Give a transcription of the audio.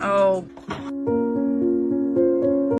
Oh.